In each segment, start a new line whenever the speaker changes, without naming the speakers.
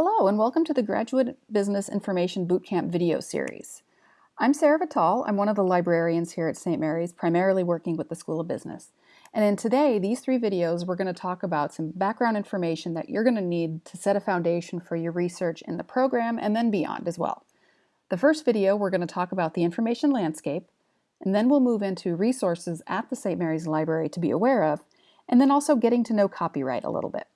Hello and welcome to the Graduate Business Information Bootcamp video series. I'm Sarah Vital. I'm one of the librarians here at St. Mary's, primarily working with the School of Business. And in today, these three videos, we're going to talk about some background information that you're going to need to set a foundation for your research in the program and then beyond as well. The first video, we're going to talk about the information landscape, and then we'll move into resources at the St. Mary's Library to be aware of, and then also getting to know copyright a little bit.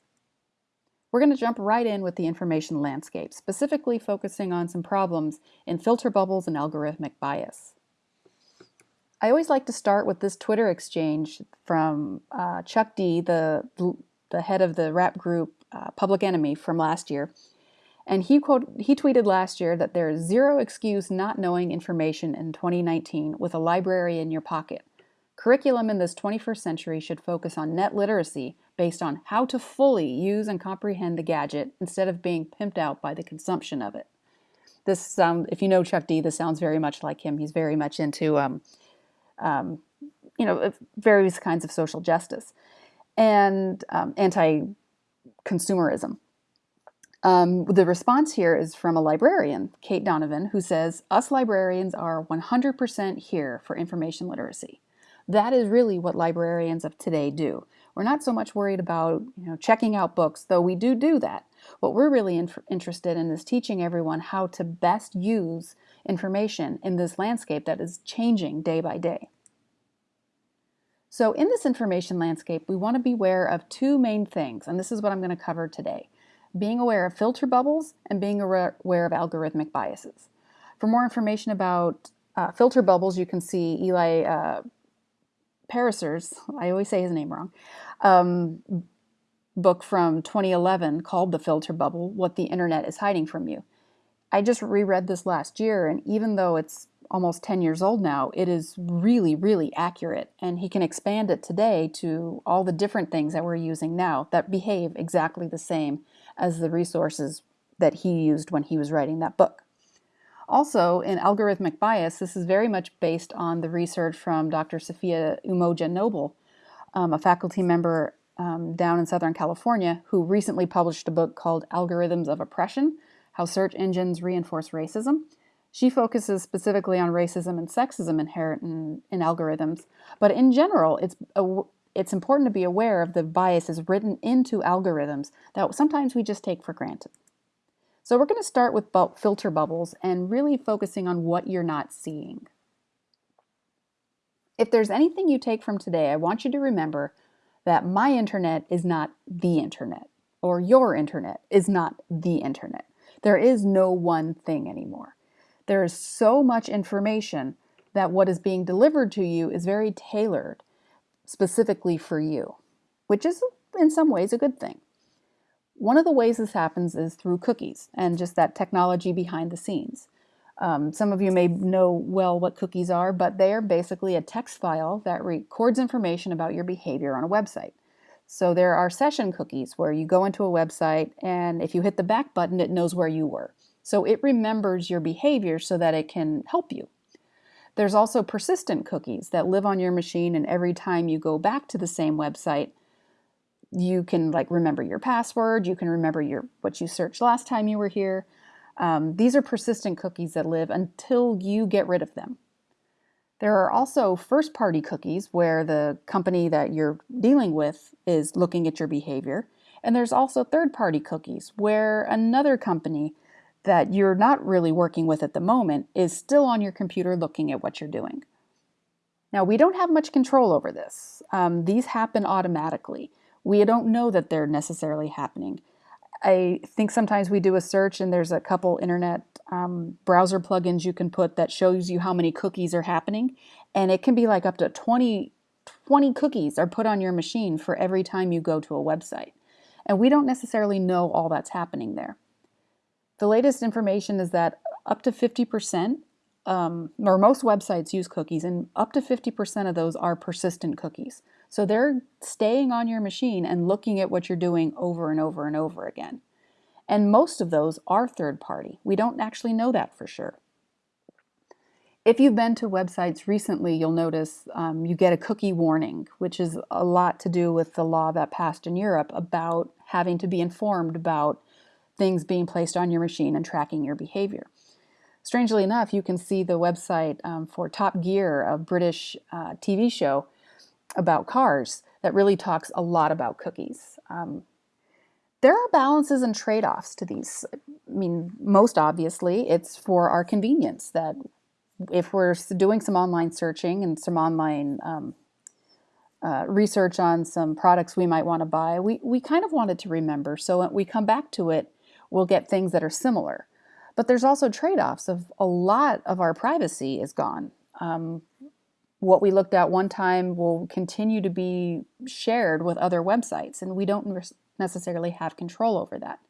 We're going to jump right in with the information landscape, specifically focusing on some problems in filter bubbles and algorithmic bias. I always like to start with this Twitter exchange from uh, Chuck D, the, the head of the rap group uh, Public Enemy from last year. And he, quote, he tweeted last year that there is zero excuse not knowing information in 2019 with a library in your pocket. Curriculum in this 21st century should focus on net literacy based on how to fully use and comprehend the gadget instead of being pimped out by the consumption of it. This sound, if you know Chuck D, this sounds very much like him. He's very much into, um, um, you know, various kinds of social justice and um, anti-consumerism. Um, the response here is from a librarian, Kate Donovan, who says, us librarians are 100% here for information literacy. That is really what librarians of today do. We're not so much worried about you know, checking out books, though we do do that. What we're really in interested in is teaching everyone how to best use information in this landscape that is changing day by day. So in this information landscape, we want to be aware of two main things, and this is what I'm going to cover today. Being aware of filter bubbles and being aware of algorithmic biases. For more information about uh, filter bubbles, you can see Eli uh, Pariser's, I always say his name wrong, um, book from 2011 called The Filter Bubble, What the Internet is Hiding from You. I just reread this last year, and even though it's almost 10 years old now, it is really, really accurate. And he can expand it today to all the different things that we're using now that behave exactly the same as the resources that he used when he was writing that book. Also, in algorithmic bias, this is very much based on the research from Dr. Safiya Umoja Noble, um, a faculty member um, down in Southern California, who recently published a book called Algorithms of Oppression, How Search Engines Reinforce Racism. She focuses specifically on racism and sexism inherent in, in algorithms, but in general, it's a, it's important to be aware of the biases written into algorithms that sometimes we just take for granted. So we're going to start with filter bubbles and really focusing on what you're not seeing. If there's anything you take from today, I want you to remember that my internet is not the internet, or your internet is not the internet. There is no one thing anymore. There is so much information that what is being delivered to you is very tailored specifically for you, which is in some ways a good thing. One of the ways this happens is through cookies and just that technology behind the scenes. Um, some of you may know well what cookies are, but they are basically a text file that records information about your behavior on a website. So there are session cookies where you go into a website and if you hit the back button, it knows where you were. So it remembers your behavior so that it can help you. There's also persistent cookies that live on your machine and every time you go back to the same website, you can like remember your password, you can remember your what you searched last time you were here. Um, these are persistent cookies that live until you get rid of them. There are also first-party cookies where the company that you're dealing with is looking at your behavior. And there's also third-party cookies where another company that you're not really working with at the moment is still on your computer looking at what you're doing. Now, we don't have much control over this. Um, these happen automatically we don't know that they're necessarily happening. I think sometimes we do a search and there's a couple internet um, browser plugins you can put that shows you how many cookies are happening. And it can be like up to 20, 20 cookies are put on your machine for every time you go to a website. And we don't necessarily know all that's happening there. The latest information is that up to 50%, um, or most websites use cookies, and up to 50% of those are persistent cookies. So they're staying on your machine and looking at what you're doing over and over and over again. And most of those are third party. We don't actually know that for sure. If you've been to websites recently, you'll notice um, you get a cookie warning, which is a lot to do with the law that passed in Europe about having to be informed about things being placed on your machine and tracking your behavior. Strangely enough, you can see the website um, for Top Gear, a British uh, TV show about cars that really talks a lot about cookies. Um, there are balances and trade-offs to these. I mean, most obviously, it's for our convenience that if we're doing some online searching and some online um, uh, research on some products we might want to buy, we, we kind of wanted to remember. So when we come back to it, we'll get things that are similar. But there's also trade-offs of a lot of our privacy is gone. Um, what we looked at one time will continue to be shared with other websites, and we don't necessarily have control over that.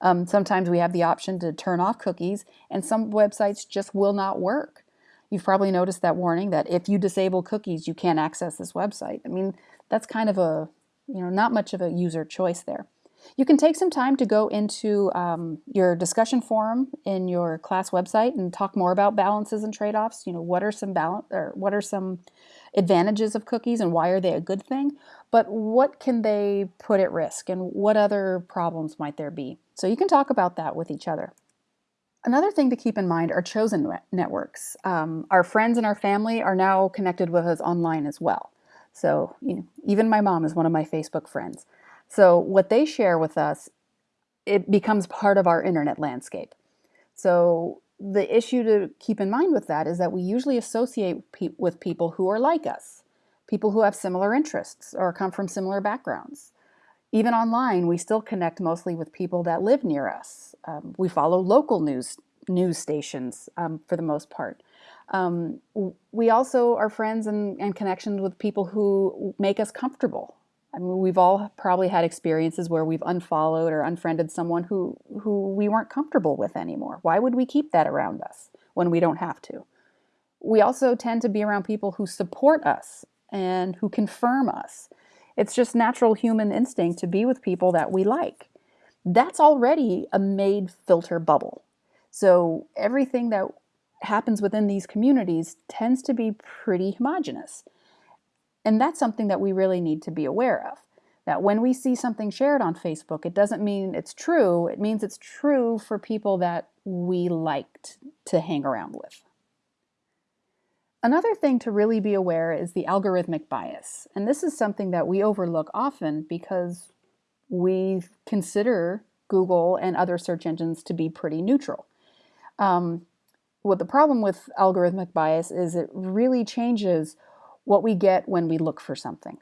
Um, sometimes we have the option to turn off cookies, and some websites just will not work. You've probably noticed that warning that if you disable cookies, you can't access this website. I mean, that's kind of a, you know, not much of a user choice there. You can take some time to go into um, your discussion forum in your class website and talk more about balances and trade-offs. You know, what are some balance or what are some advantages of cookies and why are they a good thing? But what can they put at risk and what other problems might there be? So you can talk about that with each other. Another thing to keep in mind are chosen networks. Um, our friends and our family are now connected with us online as well. So you know, even my mom is one of my Facebook friends. So what they share with us, it becomes part of our internet landscape. So the issue to keep in mind with that is that we usually associate pe with people who are like us, people who have similar interests or come from similar backgrounds. Even online, we still connect mostly with people that live near us. Um, we follow local news news stations um, for the most part. Um, we also are friends and, and connections with people who make us comfortable I mean, we've all probably had experiences where we've unfollowed or unfriended someone who, who we weren't comfortable with anymore. Why would we keep that around us when we don't have to? We also tend to be around people who support us and who confirm us. It's just natural human instinct to be with people that we like. That's already a made filter bubble. So everything that happens within these communities tends to be pretty homogenous. And that's something that we really need to be aware of. That when we see something shared on Facebook, it doesn't mean it's true. It means it's true for people that we liked to hang around with. Another thing to really be aware is the algorithmic bias. And this is something that we overlook often because we consider Google and other search engines to be pretty neutral. Um, what the problem with algorithmic bias is it really changes what we get when we look for something.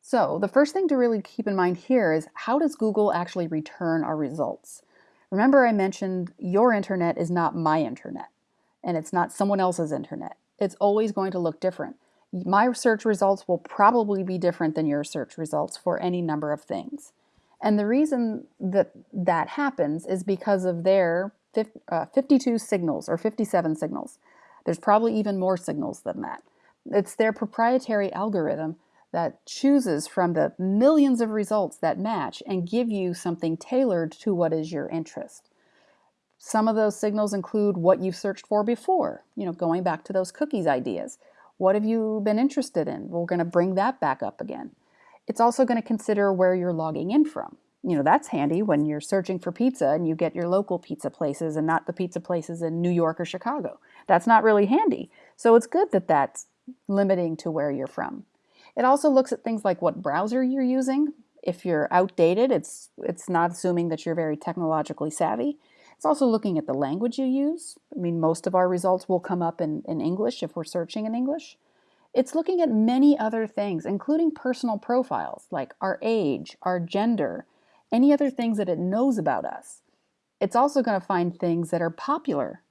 So the first thing to really keep in mind here is how does Google actually return our results? Remember I mentioned your internet is not my internet and it's not someone else's internet. It's always going to look different. My search results will probably be different than your search results for any number of things. And the reason that that happens is because of their uh, 52 signals or 57 signals. There's probably even more signals than that. It's their proprietary algorithm that chooses from the millions of results that match and give you something tailored to what is your interest. Some of those signals include what you've searched for before, you know, going back to those cookies ideas. What have you been interested in? We're going to bring that back up again. It's also going to consider where you're logging in from you know, that's handy when you're searching for pizza and you get your local pizza places and not the pizza places in New York or Chicago. That's not really handy. So it's good that that's limiting to where you're from. It also looks at things like what browser you're using. If you're outdated, it's, it's not assuming that you're very technologically savvy. It's also looking at the language you use. I mean, most of our results will come up in, in English if we're searching in English. It's looking at many other things, including personal profiles like our age, our gender, any other things that it knows about us. It's also going to find things that are popular.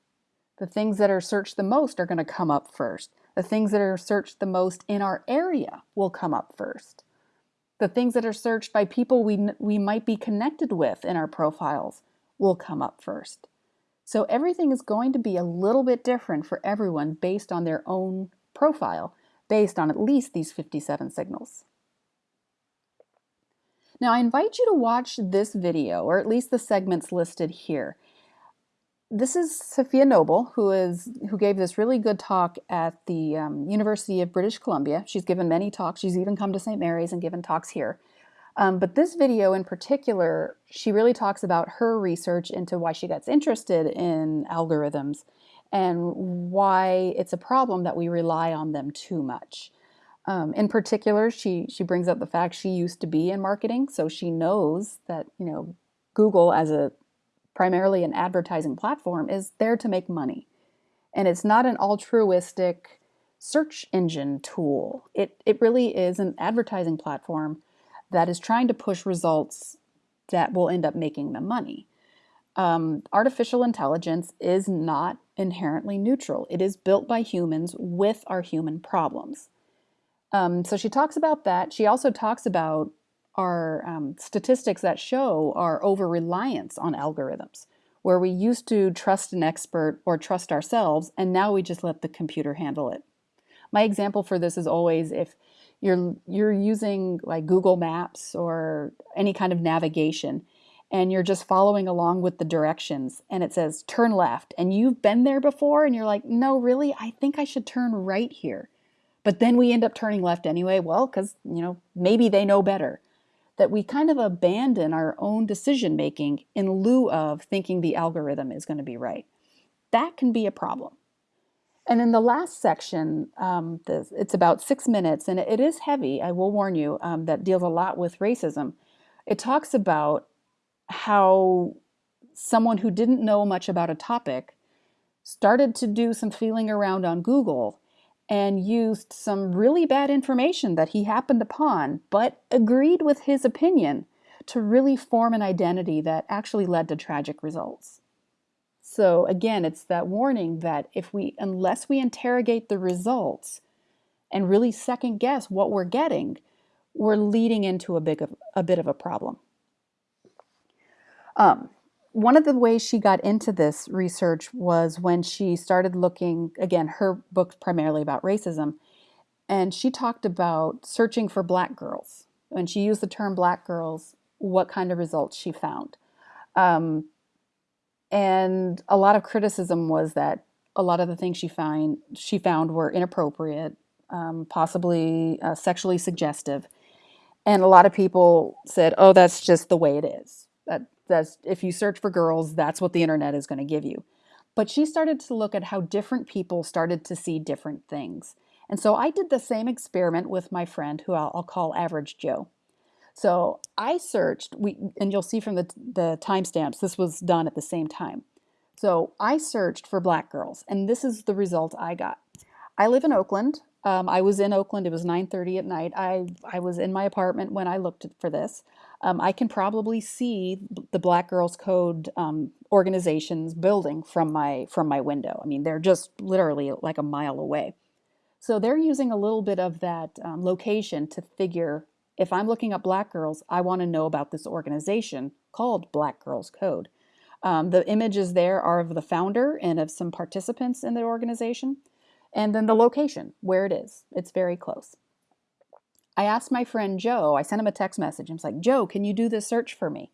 The things that are searched the most are going to come up first. The things that are searched the most in our area will come up first. The things that are searched by people we, we might be connected with in our profiles will come up first. So everything is going to be a little bit different for everyone based on their own profile, based on at least these 57 signals. Now I invite you to watch this video, or at least the segments listed here. This is Safiya Noble, who is who gave this really good talk at the um, University of British Columbia. She's given many talks. She's even come to St. Mary's and given talks here. Um, but this video in particular, she really talks about her research into why she gets interested in algorithms and why it's a problem that we rely on them too much. Um, in particular, she, she brings up the fact she used to be in marketing, so she knows that, you know, Google as a primarily an advertising platform is there to make money. And it's not an altruistic search engine tool. It, it really is an advertising platform that is trying to push results that will end up making them money. Um, artificial intelligence is not inherently neutral. It is built by humans with our human problems. Um, so she talks about that. She also talks about our um, statistics that show our over reliance on algorithms, where we used to trust an expert or trust ourselves, and now we just let the computer handle it. My example for this is always if you're you're using like Google Maps or any kind of navigation and you're just following along with the directions and it says turn left and you've been there before and you're like no really? I think I should turn right here. But then we end up turning left anyway well cuz you know maybe they know better that we kind of abandon our own decision making in lieu of thinking the algorithm is going to be right that can be a problem and in the last section, um, it's about six minutes, and it is heavy, I will warn you, um, that deals a lot with racism. It talks about how someone who didn't know much about a topic started to do some feeling around on Google and used some really bad information that he happened upon, but agreed with his opinion to really form an identity that actually led to tragic results. So again, it's that warning that if we, unless we interrogate the results and really second guess what we're getting, we're leading into a big of, a bit of a problem. Um, one of the ways she got into this research was when she started looking, again, her book primarily about racism, and she talked about searching for black girls. When she used the term black girls, what kind of results she found. Um, and a lot of criticism was that a lot of the things she find she found were inappropriate, um, possibly uh, sexually suggestive, and a lot of people said, "Oh, that's just the way it is. That that's if you search for girls, that's what the internet is going to give you." But she started to look at how different people started to see different things. And so I did the same experiment with my friend, who I'll, I'll call Average Joe. So I searched, we, and you'll see from the, the timestamps, this was done at the same time. So I searched for black girls, and this is the result I got. I live in Oakland. Um, I was in Oakland. It was 9:30 at night. I I was in my apartment when I looked for this. Um, I can probably see the Black Girls Code um, organization's building from my from my window. I mean, they're just literally like a mile away. So they're using a little bit of that um, location to figure if I'm looking up black girls, I want to know about this organization called Black Girls Code. Um, the images there are of the founder and of some participants in the organization, and then the location, where it is. It's very close. I asked my friend Joe, I sent him a text message. I was like, Joe, can you do this search for me?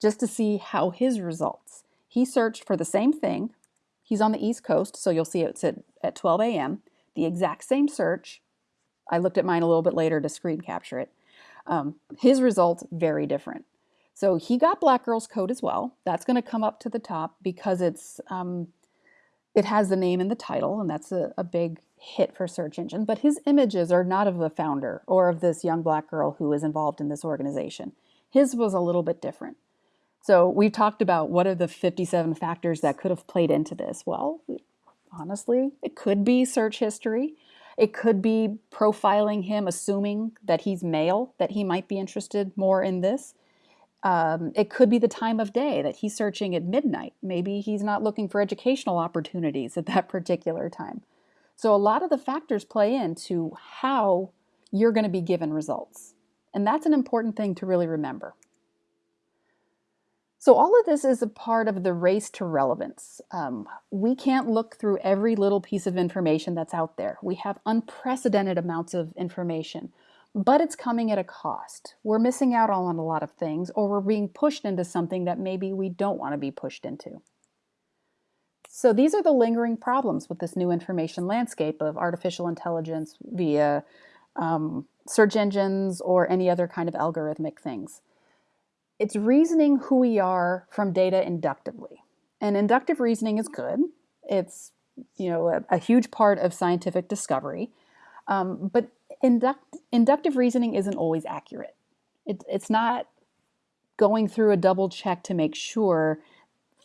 Just to see how his results. He searched for the same thing. He's on the East Coast, so you'll see it's at, at 12 a.m. The exact same search. I looked at mine a little bit later to screen capture it. Um, his results very different. So he got Black Girls Code as well. That's going to come up to the top because it's um, it has the name in the title, and that's a, a big hit for search engine. But his images are not of the founder or of this young black girl who is involved in this organization. His was a little bit different. So we've talked about what are the 57 factors that could have played into this. Well, honestly, it could be search history. It could be profiling him, assuming that he's male, that he might be interested more in this. Um, it could be the time of day that he's searching at midnight. Maybe he's not looking for educational opportunities at that particular time. So a lot of the factors play into how you're going to be given results. And that's an important thing to really remember. So all of this is a part of the race to relevance. Um, we can't look through every little piece of information that's out there. We have unprecedented amounts of information, but it's coming at a cost. We're missing out on a lot of things, or we're being pushed into something that maybe we don't want to be pushed into. So these are the lingering problems with this new information landscape of artificial intelligence via um, search engines or any other kind of algorithmic things. It's reasoning who we are from data inductively. And inductive reasoning is good. It's you know a, a huge part of scientific discovery. Um, but induct, inductive reasoning isn't always accurate. It, it's not going through a double check to make sure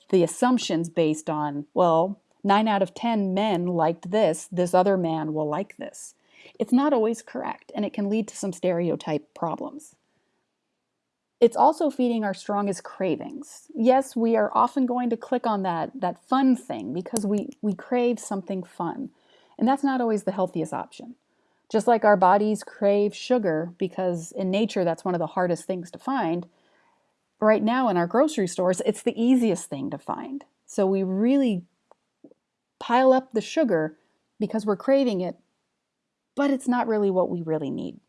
the assumptions based on, well, nine out of 10 men liked this, this other man will like this. It's not always correct, and it can lead to some stereotype problems. It's also feeding our strongest cravings. Yes, we are often going to click on that, that fun thing because we, we crave something fun. And that's not always the healthiest option. Just like our bodies crave sugar because in nature that's one of the hardest things to find, right now in our grocery stores, it's the easiest thing to find. So we really pile up the sugar because we're craving it, but it's not really what we really need.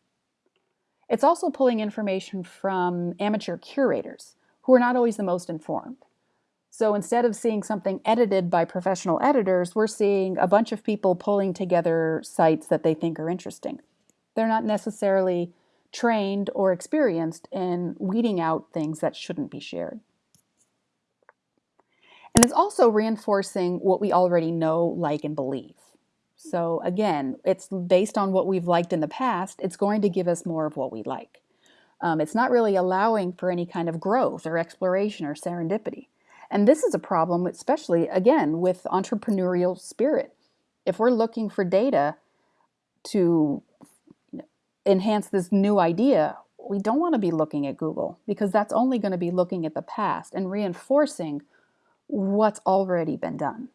It's also pulling information from amateur curators who are not always the most informed. So instead of seeing something edited by professional editors, we're seeing a bunch of people pulling together sites that they think are interesting. They're not necessarily trained or experienced in weeding out things that shouldn't be shared. And it's also reinforcing what we already know, like, and believe. So again, it's based on what we've liked in the past, it's going to give us more of what we like. Um, it's not really allowing for any kind of growth or exploration or serendipity. And this is a problem, especially again with entrepreneurial spirit. If we're looking for data to enhance this new idea, we don't want to be looking at Google because that's only going to be looking at the past and reinforcing what's already been done.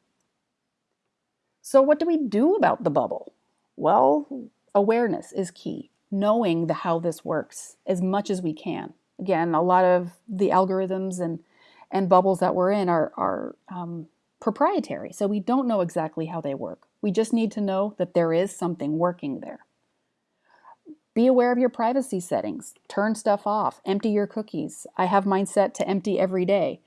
So, what do we do about the bubble? Well, awareness is key, knowing the how this works as much as we can. Again, a lot of the algorithms and, and bubbles that we're in are, are um, proprietary, so we don't know exactly how they work. We just need to know that there is something working there. Be aware of your privacy settings. Turn stuff off. Empty your cookies. I have mine set to empty every day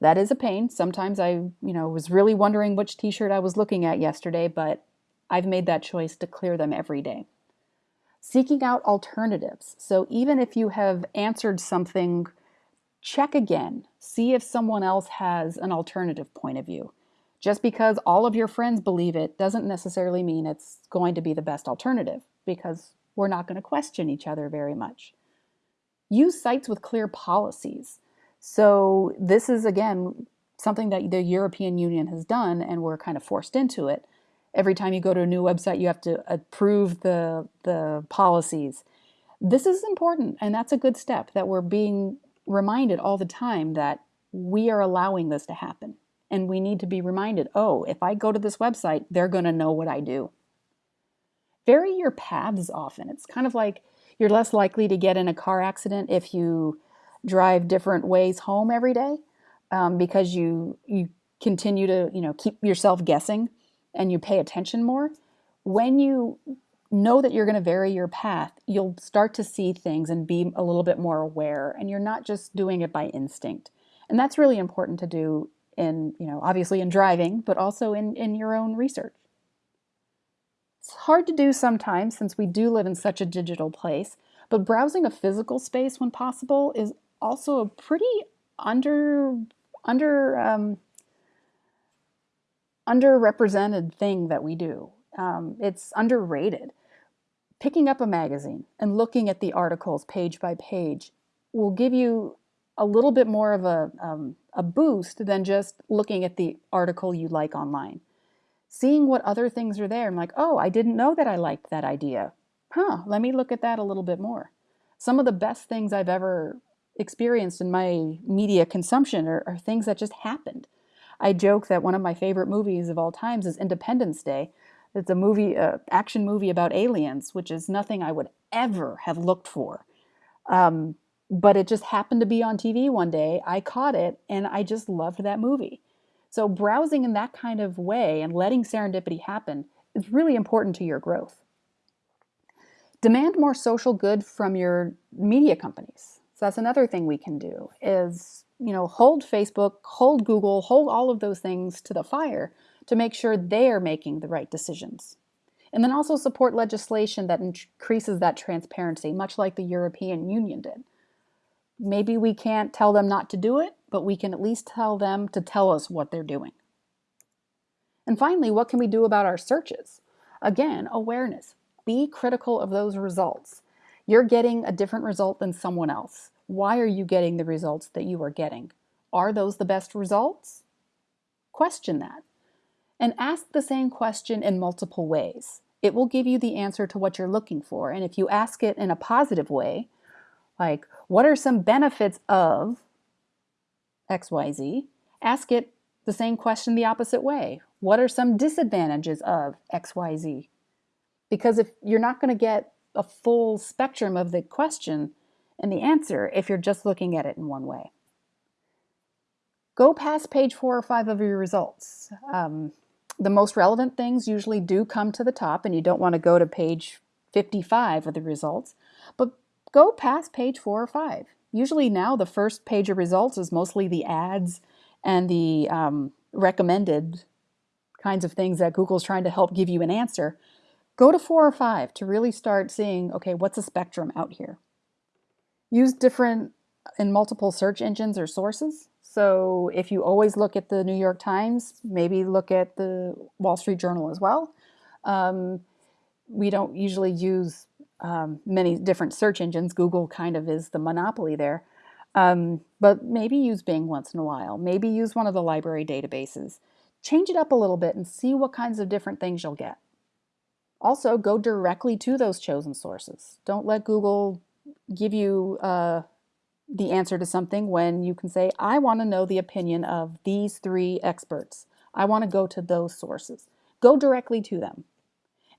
that is a pain. Sometimes I, you know, was really wondering which t-shirt I was looking at yesterday, but I've made that choice to clear them every day. Seeking out alternatives. So even if you have answered something, check again. See if someone else has an alternative point of view. Just because all of your friends believe it doesn't necessarily mean it's going to be the best alternative because we're not going to question each other very much. Use sites with clear policies. So this is, again, something that the European Union has done, and we're kind of forced into it. Every time you go to a new website, you have to approve the, the policies. This is important, and that's a good step that we're being reminded all the time that we are allowing this to happen. And we need to be reminded, oh, if I go to this website, they're going to know what I do. Vary your paths often. It's kind of like you're less likely to get in a car accident if you drive different ways home every day um, because you you continue to you know keep yourself guessing and you pay attention more. When you know that you're going to vary your path you'll start to see things and be a little bit more aware and you're not just doing it by instinct. And that's really important to do in you know obviously in driving but also in in your own research it's hard to do sometimes since we do live in such a digital place but browsing a physical space when possible is also a pretty under under um, underrepresented thing that we do. Um, it's underrated. Picking up a magazine and looking at the articles page by page will give you a little bit more of a, um, a boost than just looking at the article you like online. Seeing what other things are there, I'm like, oh, I didn't know that I liked that idea. Huh, let me look at that a little bit more. Some of the best things I've ever experienced in my media consumption are, are things that just happened. I joke that one of my favorite movies of all times is Independence Day. It's a movie, uh, action movie about aliens, which is nothing I would ever have looked for. Um, but it just happened to be on TV one day. I caught it and I just loved that movie. So browsing in that kind of way and letting serendipity happen is really important to your growth. Demand more social good from your media companies. So that's another thing we can do is, you know, hold Facebook, hold Google, hold all of those things to the fire to make sure they are making the right decisions. And then also support legislation that increases that transparency, much like the European Union did. Maybe we can't tell them not to do it, but we can at least tell them to tell us what they're doing. And finally, what can we do about our searches? Again, awareness. Be critical of those results. You're getting a different result than someone else. Why are you getting the results that you are getting? Are those the best results? Question that. And ask the same question in multiple ways. It will give you the answer to what you're looking for. And if you ask it in a positive way, like, what are some benefits of XYZ? Ask it the same question the opposite way. What are some disadvantages of XYZ? Because if you're not going to get a full spectrum of the question and the answer if you're just looking at it in one way. Go past page four or five of your results. Um, the most relevant things usually do come to the top and you don't want to go to page 55 of the results, but go past page four or five. Usually now the first page of results is mostly the ads and the um, recommended kinds of things that Google's trying to help give you an answer. Go to four or five to really start seeing, okay, what's a spectrum out here? Use different and multiple search engines or sources. So if you always look at the New York Times, maybe look at the Wall Street Journal as well. Um, we don't usually use um, many different search engines. Google kind of is the monopoly there. Um, but maybe use Bing once in a while. Maybe use one of the library databases. Change it up a little bit and see what kinds of different things you'll get. Also, go directly to those chosen sources. Don't let Google give you uh, the answer to something when you can say, I want to know the opinion of these three experts. I want to go to those sources. Go directly to them.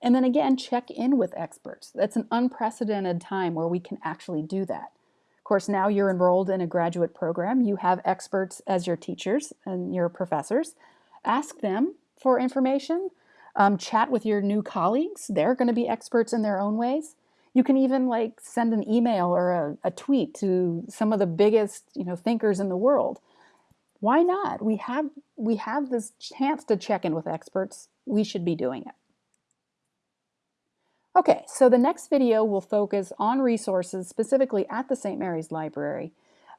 And then again, check in with experts. That's an unprecedented time where we can actually do that. Of course, now you're enrolled in a graduate program. You have experts as your teachers and your professors. Ask them for information. Um, chat with your new colleagues. They're going to be experts in their own ways. You can even like send an email or a, a tweet to some of the biggest you know thinkers in the world. Why not? We have we have this chance to check in with experts. We should be doing it. Okay, so the next video will focus on resources specifically at the St. Mary's Library.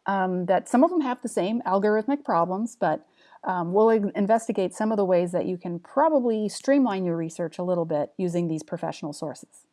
Um, that some of them have the same algorithmic problems, but um, we'll investigate some of the ways that you can probably streamline your research a little bit using these professional sources.